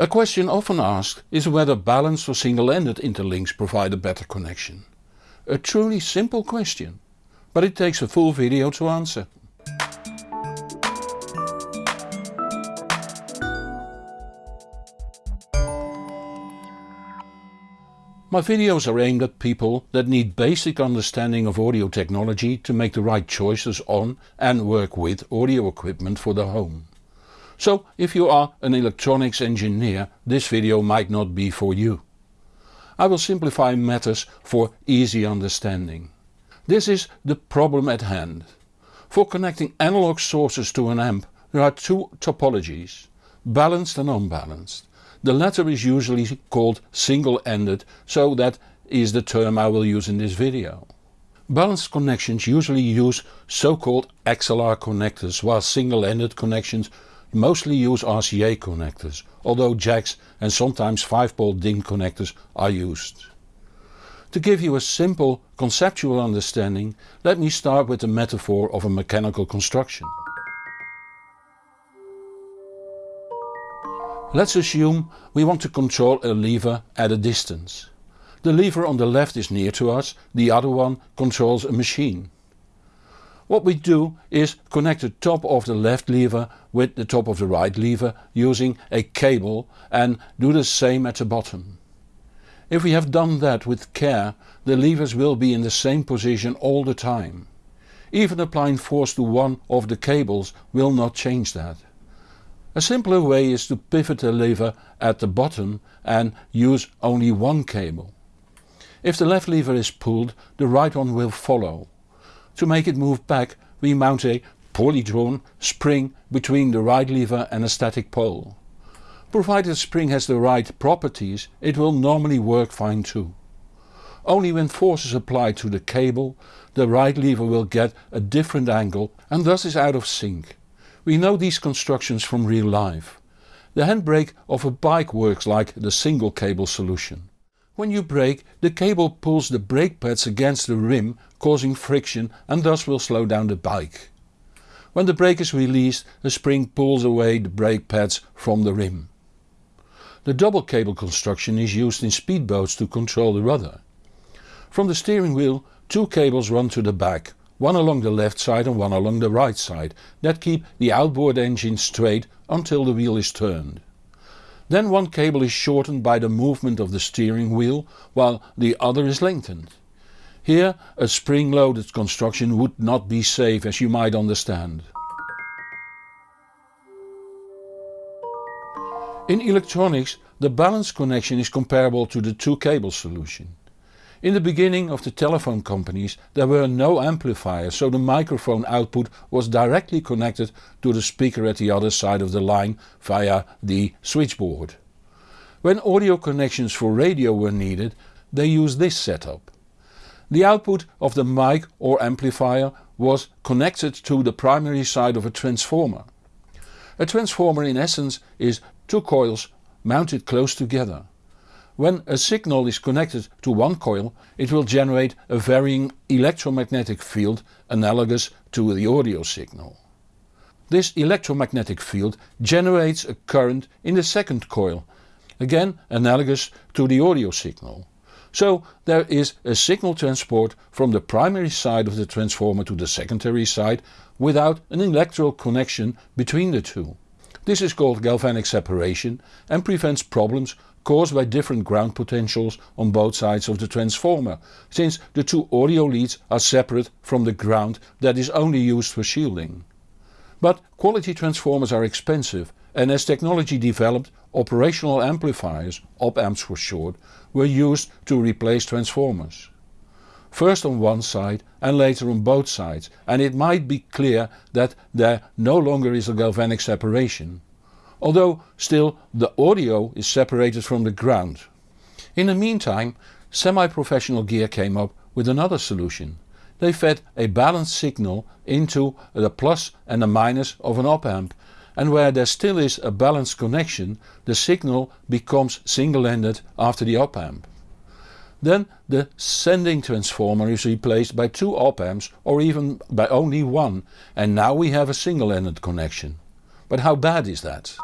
A question often asked is whether balanced or single-ended interlinks provide a better connection. A truly simple question, but it takes a full video to answer. My videos are aimed at people that need basic understanding of audio technology to make the right choices on and work with audio equipment for their home. So if you are an electronics engineer this video might not be for you. I will simplify matters for easy understanding. This is the problem at hand. For connecting analog sources to an amp there are two topologies, balanced and unbalanced. The latter is usually called single-ended so that is the term I will use in this video. Balanced connections usually use so-called XLR connectors while single-ended connections mostly use RCA connectors, although jacks and sometimes 5-pole DIN connectors are used. To give you a simple conceptual understanding, let me start with the metaphor of a mechanical construction. Let's assume we want to control a lever at a distance. The lever on the left is near to us, the other one controls a machine. What we do is connect the top of the left lever with the top of the right lever using a cable and do the same at the bottom. If we have done that with care the levers will be in the same position all the time. Even applying force to one of the cables will not change that. A simpler way is to pivot the lever at the bottom and use only one cable. If the left lever is pulled the right one will follow. To make it move back we mount a poorly drawn spring between the right lever and a static pole. Provided the spring has the right properties it will normally work fine too. Only when force is applied to the cable the right lever will get a different angle and thus is out of sync. We know these constructions from real life. The handbrake of a bike works like the single cable solution. When you brake the cable pulls the brake pads against the rim causing friction and thus will slow down the bike. When the brake is released a spring pulls away the brake pads from the rim. The double cable construction is used in speedboats to control the rudder. From the steering wheel two cables run to the back, one along the left side and one along the right side, that keep the outboard engine straight until the wheel is turned. Then one cable is shortened by the movement of the steering wheel while the other is lengthened. Here a spring loaded construction would not be safe as you might understand. In electronics the balance connection is comparable to the two cable solution. In the beginning of the telephone companies there were no amplifiers so the microphone output was directly connected to the speaker at the other side of the line via the switchboard. When audio connections for radio were needed they used this setup. The output of the mic or amplifier was connected to the primary side of a transformer. A transformer in essence is two coils mounted close together. When a signal is connected to one coil it will generate a varying electromagnetic field analogous to the audio signal. This electromagnetic field generates a current in the second coil, again analogous to the audio signal. So there is a signal transport from the primary side of the transformer to the secondary side without an electrical connection between the two. This is called galvanic separation and prevents problems caused by different ground potentials on both sides of the transformer, since the two audio leads are separate from the ground that is only used for shielding. But quality transformers are expensive and as technology developed operational amplifiers, op-amps for short, were used to replace transformers. First on one side and later on both sides and it might be clear that there no longer is a galvanic separation. Although still the audio is separated from the ground. In the meantime semi-professional gear came up with another solution. They fed a balanced signal into the plus and the minus of an op-amp and where there still is a balanced connection the signal becomes single-ended after the op-amp. Then the sending transformer is replaced by two op-amps or even by only one and now we have a single-ended connection. But how bad is that?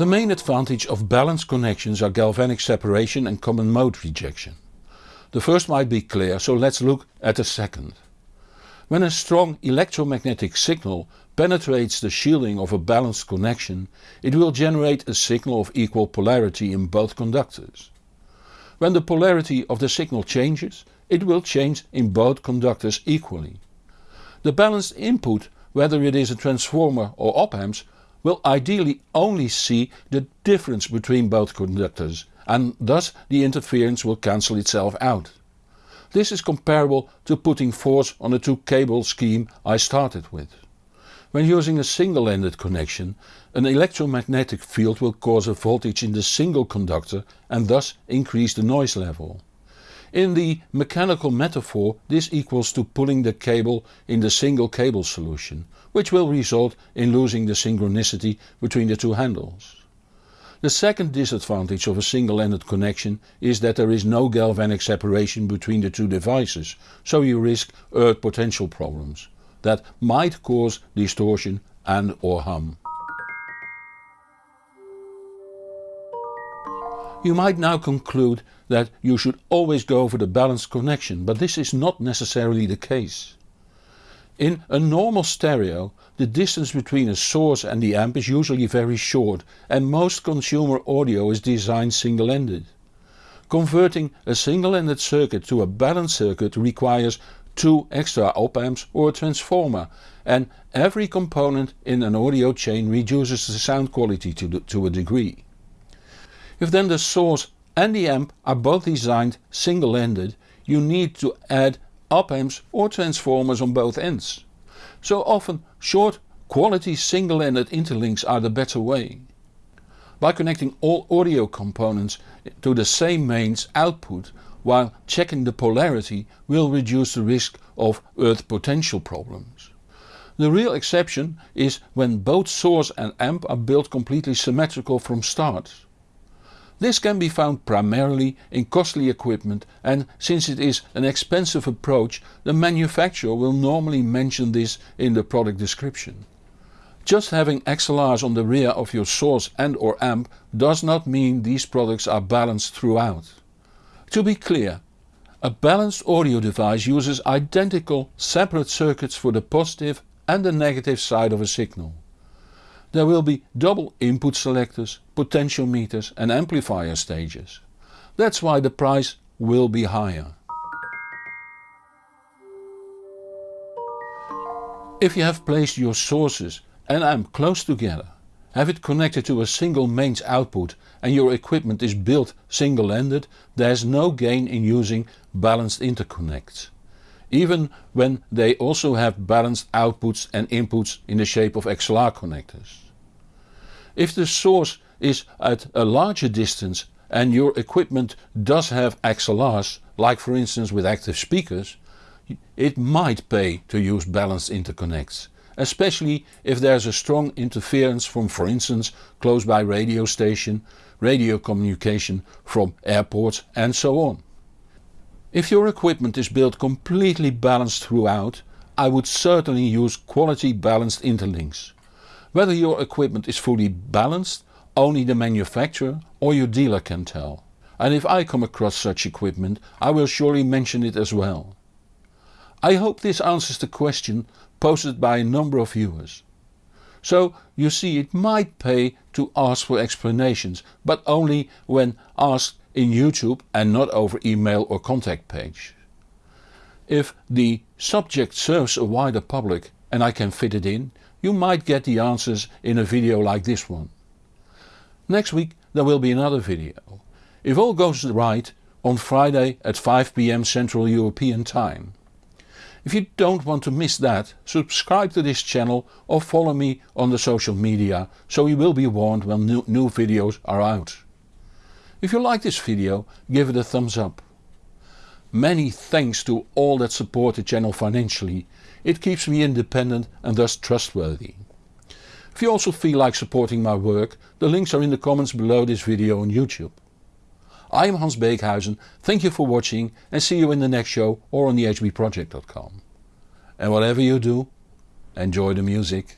The main advantage of balanced connections are galvanic separation and common mode rejection. The first might be clear so let's look at the second. When a strong electromagnetic signal penetrates the shielding of a balanced connection, it will generate a signal of equal polarity in both conductors. When the polarity of the signal changes, it will change in both conductors equally. The balanced input, whether it is a transformer or op amps, will ideally only see the difference between both conductors and thus the interference will cancel itself out. This is comparable to putting force on the two cable scheme I started with. When using a single-ended connection, an electromagnetic field will cause a voltage in the single conductor and thus increase the noise level. In the mechanical metaphor this equals to pulling the cable in the single cable solution, which will result in losing the synchronicity between the two handles. The second disadvantage of a single-ended connection is that there is no galvanic separation between the two devices, so you risk earth potential problems that might cause distortion and or hum. You might now conclude that you should always go for the balanced connection, but this is not necessarily the case. In a normal stereo the distance between a source and the amp is usually very short and most consumer audio is designed single-ended. Converting a single-ended circuit to a balanced circuit requires two extra op amps or a transformer and every component in an audio chain reduces the sound quality to, the, to a degree. If then the source and the amp are both designed single-ended you need to add op amps or transformers on both ends. So often short quality single-ended interlinks are the better way. By connecting all audio components to the same mains output while checking the polarity will reduce the risk of earth potential problems. The real exception is when both source and amp are built completely symmetrical from start. This can be found primarily in costly equipment and since it is an expensive approach the manufacturer will normally mention this in the product description. Just having XLRs on the rear of your source and or amp does not mean these products are balanced throughout. To be clear, a balanced audio device uses identical separate circuits for the positive and the negative side of a signal. There will be double input selectors, potentiometers and amplifier stages. That's why the price will be higher. If you have placed your sources and amp close together, have it connected to a single mains output and your equipment is built single-ended, there is no gain in using balanced interconnects. Even when they also have balanced outputs and inputs in the shape of XLR connectors. If the source is at a larger distance and your equipment does have XLRs, like for instance with active speakers, it might pay to use balanced interconnects, especially if there is a strong interference from for instance close by radio station, radio communication from airports and so on. If your equipment is built completely balanced throughout, I would certainly use quality balanced interlinks. Whether your equipment is fully balanced only the manufacturer or your dealer can tell. And if I come across such equipment I will surely mention it as well. I hope this answers the question posted by a number of viewers. So you see it might pay to ask for explanations, but only when asked in YouTube and not over email or contact page. If the subject serves a wider public and I can fit it in, you might get the answers in a video like this one. Next week there will be another video. If all goes right on Friday at 5pm Central European time. If you don't want to miss that, subscribe to this channel or follow me on the social media so you will be warned when new, new videos are out. If you like this video give it a thumbs up. Many thanks to all that support the channel financially, it keeps me independent and thus trustworthy. If you also feel like supporting my work, the links are in the comments below this video on YouTube. I am Hans Beekhuizen, thank you for watching and see you in the next show or on thehbproject.com. And whatever you do, enjoy the music.